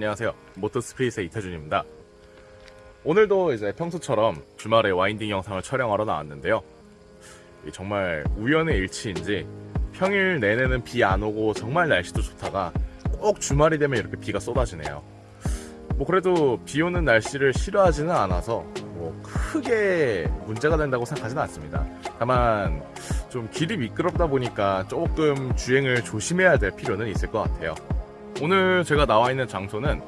안녕하세요. 모터스페이스의 이태준입니다. 오늘도 이제 평소처럼 주말에 와인딩 영상을 촬영하러 나왔는데요. 이 정말 우연의 일치인지 평일 내내는 비 안 오고 정말 날씨도 좋다가 꼭 주말이 되면 이렇게 비가 쏟아지네요. 뭐 그래도 비 오는 날씨를 싫어하지는 않아서 뭐 크게 문제가 된다고 생각하지는 않습니다. 다만 좀 길이 미끄럽다 보니까 조금 주행을 조심해야 될 필요는 있을 것 같아요. 오늘 제가 나와 있는 장소는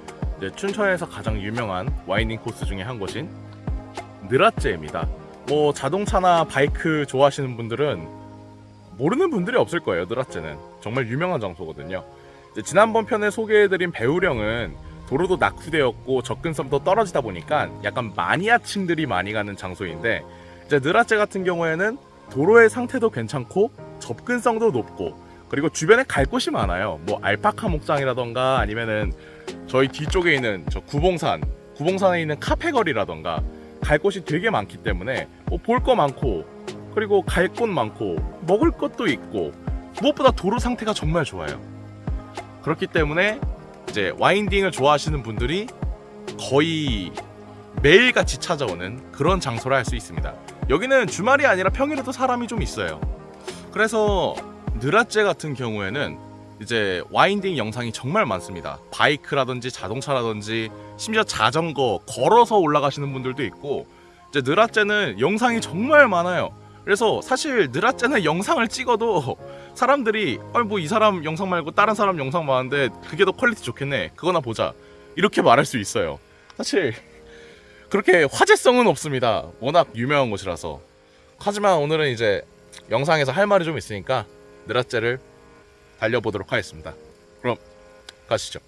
춘천에서 가장 유명한 와이닝 코스 중에 한 곳인 느라제입니다. 뭐 자동차나 바이크 좋아하시는 분들은 모르는 분들이 없을 거예요. 느라제는 정말 유명한 장소거든요. 지난번 편에 소개해드린 배우령은 도로도 낙후되었고 접근성도 떨어지다 보니까 약간 마니아층들이 많이 가는 장소인데 이제 느라제 같은 경우에는 도로의 상태도 괜찮고 접근성도 높고 그리고 주변에 갈 곳이 많아요. 뭐 알파카 목장이라던가 아니면은 저희 뒤쪽에 있는 저 구봉산, 구봉산에 있는 카페 거리라던가 갈 곳이 되게 많기 때문에 뭐 볼거 많고 그리고 갈 곳 많고 먹을 것도 있고 무엇보다 도로 상태가 정말 좋아요. 그렇기 때문에 이제 와인딩을 좋아하시는 분들이 거의 매일같이 찾아오는 그런 장소라 할 수 있습니다. 여기는 주말이 아니라 평일에도 사람이 좀 있어요. 그래서 느라제 같은 경우에는 이제 winding 영상이 정말 많습니다. 바이크라든지 자동차라든지 심지어 자전거 걸어서 올라가시는 분들도 있고 이제 느라제는 영상이 정말 많아요. 그래서 사실 느라제는 영상을 찍어도 사람들이 뭐 이 사람 영상 말고 다른 사람 영상 많은데 그게 더 quality 좋겠네. 그거나 보자. 이렇게 말할 수 있어요. 사실 그렇게 화제성은 없습니다. 워낙 유명한 곳이라서. 하지만 오늘은 이제 영상에서 할 말이 좀 있으니까 느라제를 달려보도록 하겠습니다. 그럼 가시죠.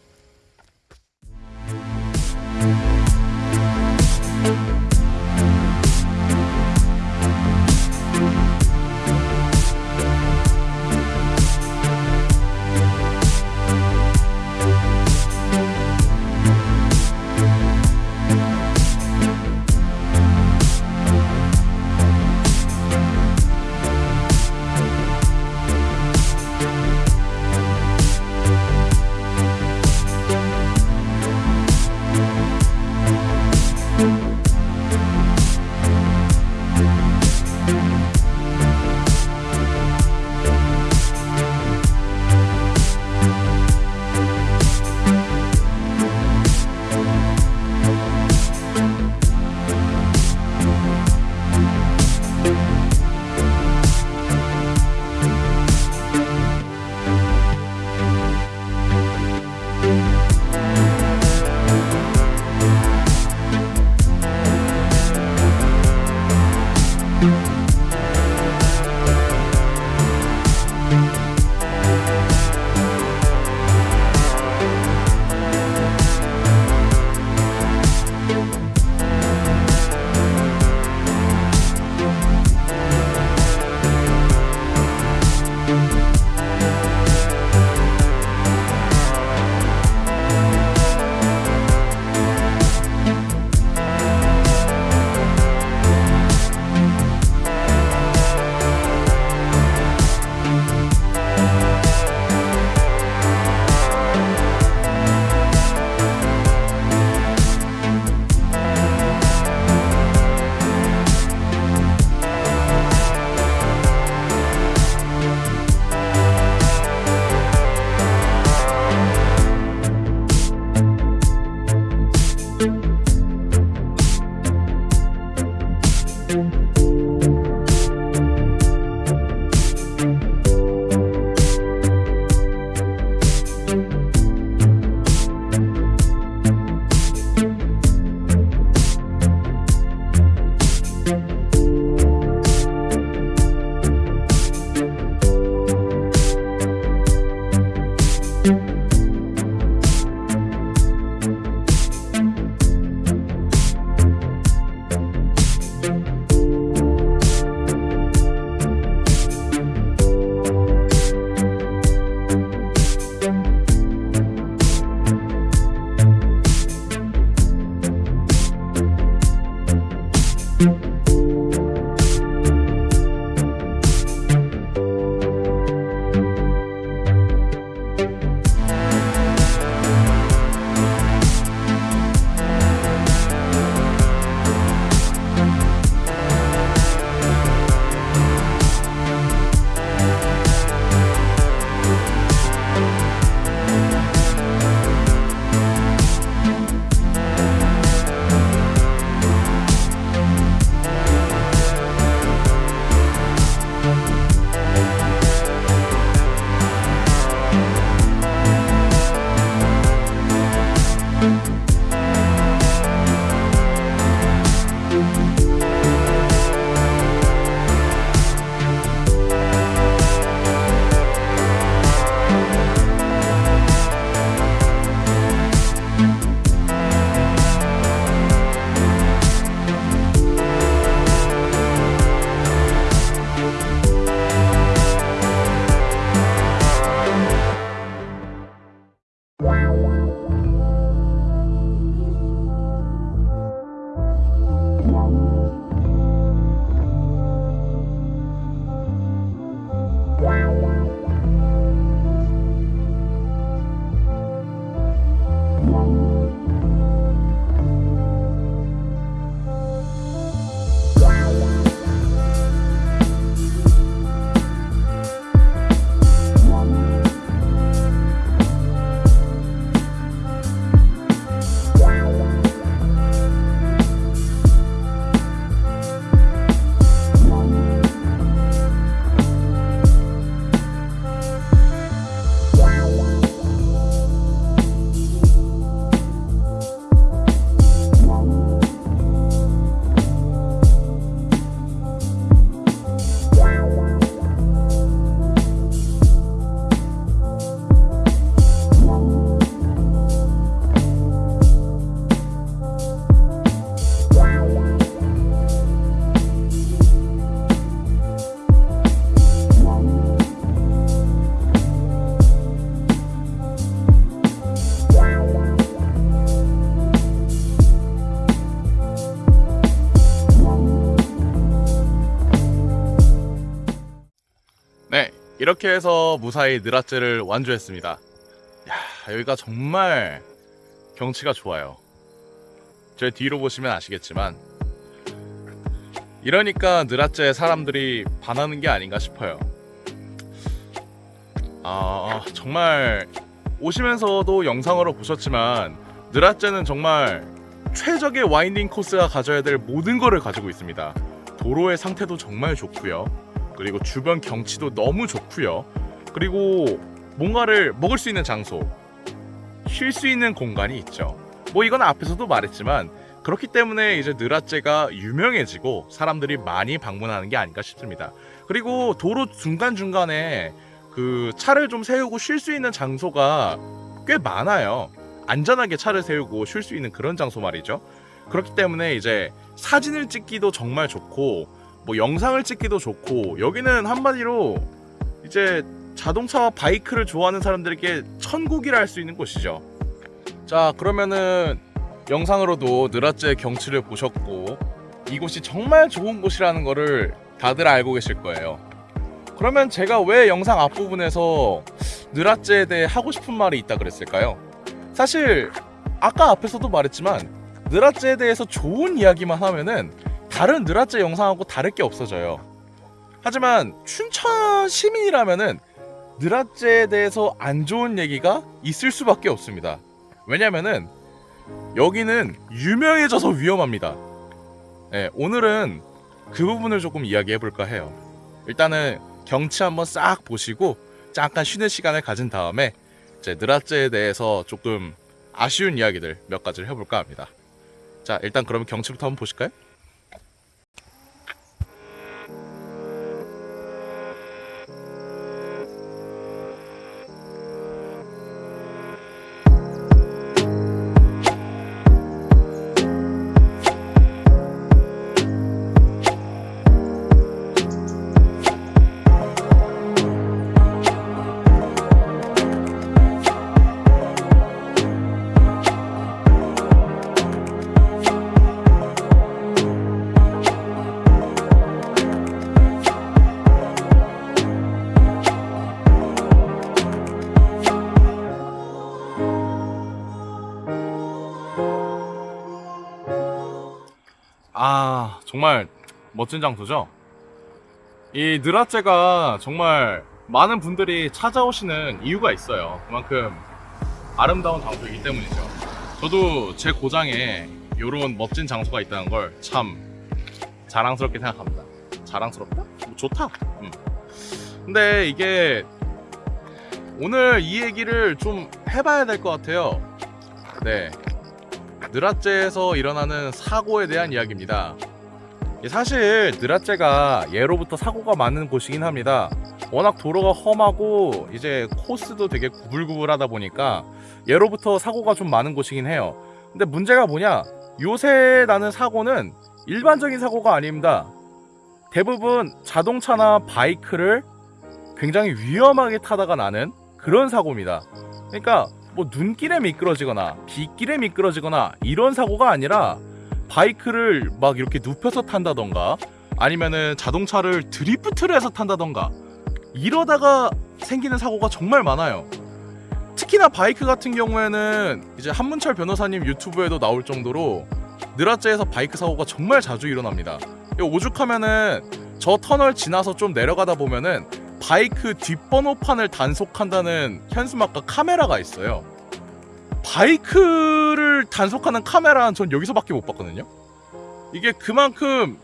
이렇게 해서 무사히 느라째를 완주했습니다. 야, 여기가 정말 경치가 좋아요. 제 뒤로 보시면 아시겠지만 이러니까 느라째 사람들이 반하는 게 아닌가 싶어요. 아, 정말 오시면서도 영상으로 보셨지만 느라째는 정말 최적의 와인딩 코스가 가져야 될 모든 것을 가지고 있습니다. 도로의 상태도 정말 좋고요. 그리고 주변 경치도 너무 좋고요. 그리고 뭔가를 먹을 수 있는 장소, 쉴 수 있는 공간이 있죠. 뭐 이건 앞에서도 말했지만 그렇기 때문에 이제 느라째가 유명해지고 사람들이 많이 방문하는 게 아닌가 싶습니다. 그리고 도로 중간 중간에 그 차를 좀 세우고 쉴 수 있는 장소가 꽤 많아요. 안전하게 차를 세우고 쉴 수 있는 그런 장소 말이죠. 그렇기 때문에 이제 사진을 찍기도 정말 좋고 뭐 영상을 찍기도 좋고 여기는 한마디로 이제 자동차와 바이크를 좋아하는 사람들에게 천국이라 할 수 있는 곳이죠. 자 그러면은 영상으로도 느라째 경치를 보셨고 이곳이 정말 좋은 곳이라는 거를 다들 알고 계실 거예요. 그러면 제가 왜 영상 앞부분에서 느라째에 대해 하고 싶은 말이 있다 그랬을까요? 사실 아까 앞에서도 말했지만 느라째에 대해서 좋은 이야기만 하면은 다른 느라째 영상하고 다를 게 없어져요. 하지만 춘천 시민이라면은 느라째에 대해서 안 좋은 얘기가 있을 수밖에 없습니다. 왜냐면은 여기는 유명해져서 위험합니다. 네, 오늘은 그 부분을 조금 이야기해 볼까 해요. 일단은 경치 한번 싹 보시고 잠깐 쉬는 시간을 가진 다음에 이제 느라째에 대해서 조금 아쉬운 이야기들 몇 가지를 해볼까 합니다. 자, 일단 그러면 경치부터 한번 보실까요? 정말 멋진 장소죠. 이 느라째가 정말 많은 분들이 찾아오시는 이유가 있어요. 그만큼 아름다운 장소이기 때문이죠. 저도 제 고장에 이런 멋진 장소가 있다는 걸 참 자랑스럽게 생각합니다. 자랑스럽다? 뭐 좋다. 음. 근데 이게 오늘 이 얘기를 좀 해봐야 될 것 같아요. 네. 느라째에서 일어나는 사고에 대한 이야기입니다. 사실 느라째가 예로부터 사고가 많은 곳이긴 합니다. 워낙 도로가 험하고 이제 코스도 되게 구불구불하다 보니까 예로부터 사고가 좀 많은 곳이긴 해요. 근데 문제가 뭐냐? 요새 나는 사고는 일반적인 사고가 아닙니다. 대부분 자동차나 바이크를 굉장히 위험하게 타다가 나는 그런 사고입니다. 그러니까 뭐 눈길에 미끄러지거나 빗길에 미끄러지거나 이런 사고가 아니라 바이크를 막 이렇게 눕혀서 탄다던가 아니면은 자동차를 드리프트를 해서 탄다던가 이러다가 생기는 사고가 정말 많아요. 특히나 바이크 같은 경우에는 이제 한문철 변호사님 유튜브에도 나올 정도로 느라째에서 바이크 사고가 정말 자주 일어납니다. 오죽하면은 저 터널 지나서 좀 내려가다 보면은 바이크 뒷번호판을 단속한다는 현수막과 카메라가 있어요. 바이크를 단속하는 카메라는 전 여기서밖에 못 봤거든요. 이게 그만큼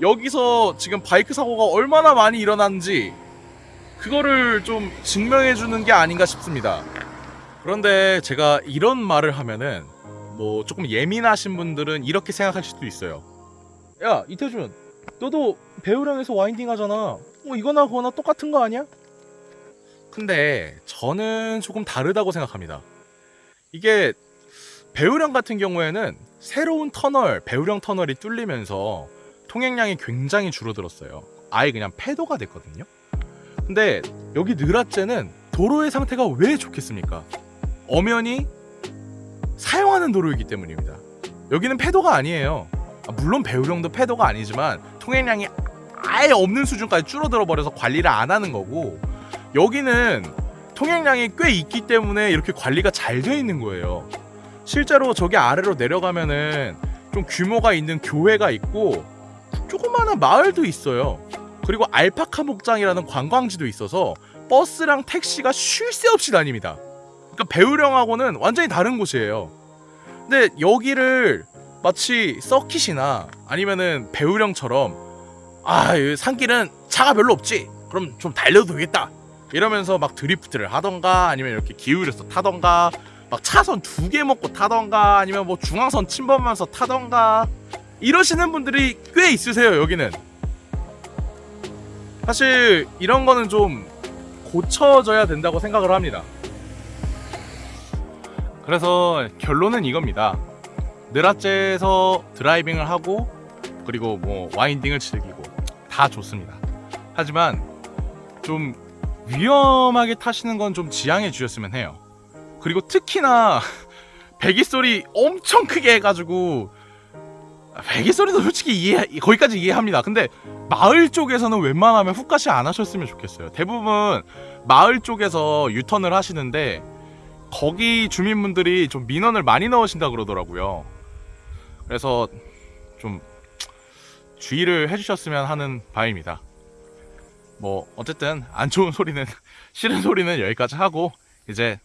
여기서 지금 바이크 사고가 얼마나 많이 일어났는지 그거를 좀 증명해 주는 게 아닌가 싶습니다. 그런데 제가 이런 말을 하면은 뭐 조금 예민하신 분들은 이렇게 생각하실 수도 있어요. 야 이태준, 너도 배우량에서 와인딩 하잖아. 뭐 이거나 그거나 똑같은 거 아니야? 근데 저는 조금 다르다고 생각합니다. 이게 배우령 같은 경우에는 새로운 터널, 배우령 터널이 뚫리면서 통행량이 굉장히 줄어들었어요. 아예 그냥 폐도가 됐거든요. 근데 여기 느라째는 도로의 상태가 왜 좋겠습니까? 엄연히 사용하는 도로이기 때문입니다. 여기는 폐도가 아니에요. 아, 물론 배우령도 폐도가 아니지만 통행량이 아예 없는 수준까지 줄어들어 버려서 관리를 안 하는 거고 여기는 통행량이 꽤 있기 때문에 이렇게 관리가 잘 되어 있는 거예요. 실제로 저기 아래로 내려가면은 좀 규모가 있는 교회가 있고 조그마한 마을도 있어요. 그리고 알파카 목장이라는 관광지도 있어서 버스랑 택시가 쉴 새 없이 다닙니다. 그러니까 배우령하고는 완전히 다른 곳이에요. 근데 여기를 마치 서킷이나 아니면은 배우령처럼 아, 이 산길은 차가 별로 없지. 그럼 좀 달려도 되겠다. 이러면서 막 드리프트를 하던가 아니면 이렇게 기울여서 타던가 막 차선 두 개 먹고 타던가 아니면 뭐 중앙선 침범하면서 타던가 이러시는 분들이 꽤 있으세요 여기는. 사실 이런 거는 좀 고쳐져야 된다고 생각을 합니다. 그래서 결론은 이겁니다. 느라째에서 드라이빙을 하고 그리고 뭐 와인딩을 즐기고 다 좋습니다. 하지만 좀 위험하게 타시는 건 좀 지양해 주셨으면 해요 그리고 특히나 배기 소리 엄청 크게 해가지고 배기 소리도 솔직히 이해 거기까지 이해합니다. 근데 마을 쪽에서는 웬만하면 훅가시 안 하셨으면 좋겠어요. 대부분 마을 쪽에서 유턴을 하시는데 거기 주민분들이 좀 민원을 많이 넣으신다 그러더라고요. 그래서 좀 주의를 해주셨으면 하는 바입니다. 뭐 어쨌든 안 좋은 소리는 싫은 소리는 여기까지 하고 이제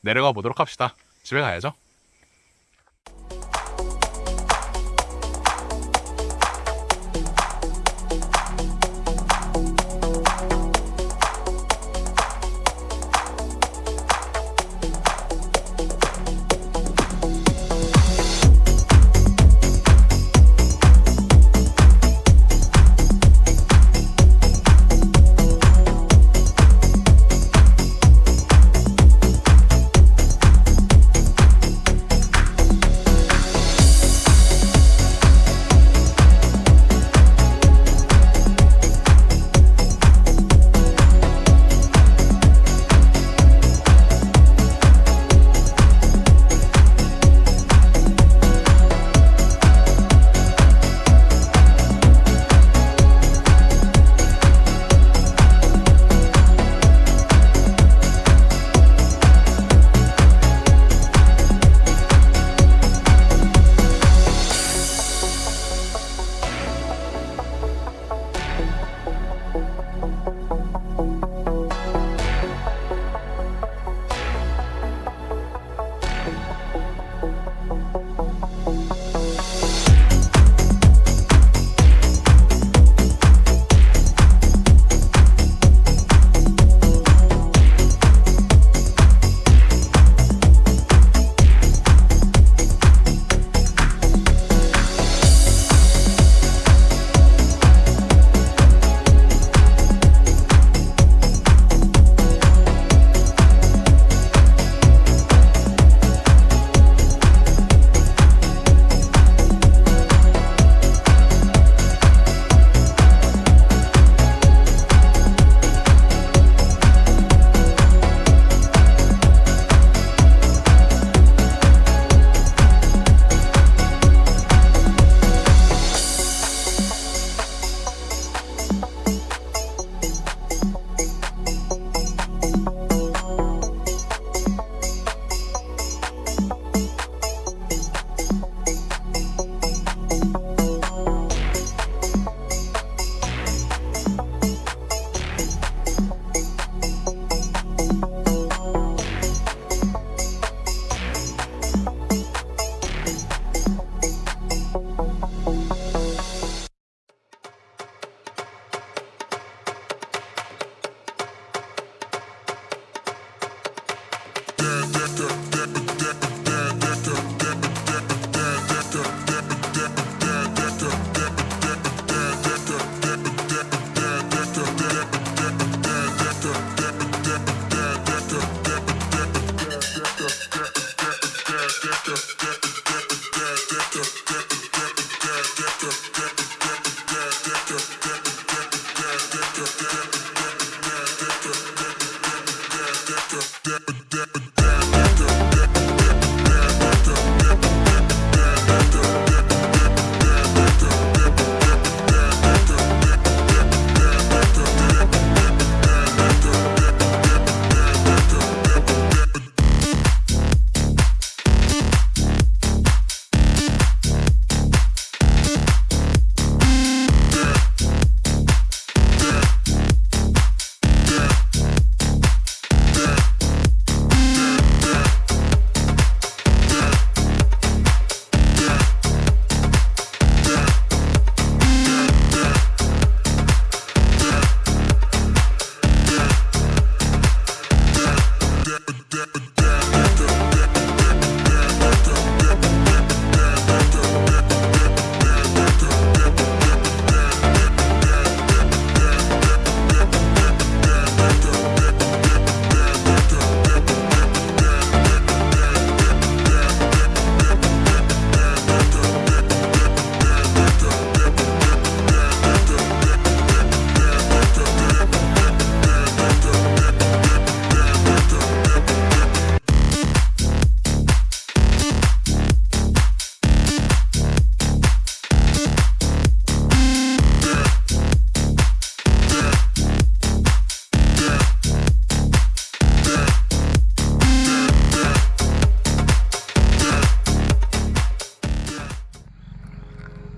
내려가 보도록 합시다. 집에 가야죠.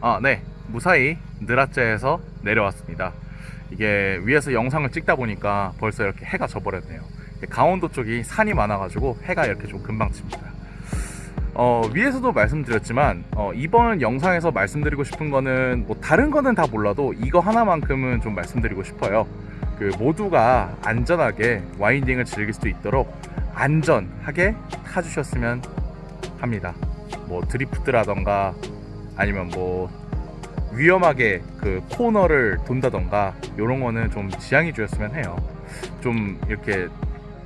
아, 네. 무사히 느라째에서 내려왔습니다. 이게 위에서 영상을 찍다 보니까 벌써 이렇게 해가 져버렸네요. 강원도 쪽이 산이 많아가지고 해가 이렇게 좀 금방 칩니다. 어, 위에서도 말씀드렸지만 어, 이번 영상에서 말씀드리고 싶은 거는 뭐 다른 거는 다 몰라도 이거 하나만큼은 좀 말씀드리고 싶어요. 그 모두가 안전하게 와인딩을 즐길 수 있도록 안전하게 타주셨으면 합니다. 뭐 드리프트라던가 아니면 뭐 위험하게 그 코너를 돈다던가 이런 거는 좀 지양해 주셨으면 해요. 좀 이렇게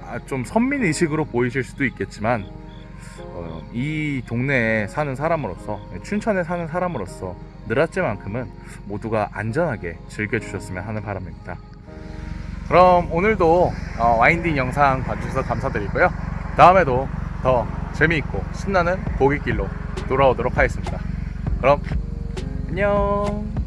아, 좀 선민 의식으로 보이실 수도 있겠지만 어, 이 동네에 사는 사람으로서 춘천에 사는 사람으로서 느라째만큼은 모두가 안전하게 즐겨주셨으면 하는 바람입니다. 그럼 오늘도 어, 와인딩 영상 봐주셔서 감사드리고요. 다음에도 더 재미있고 신나는 보기길로 돌아오도록 하겠습니다. 그럼 안녕.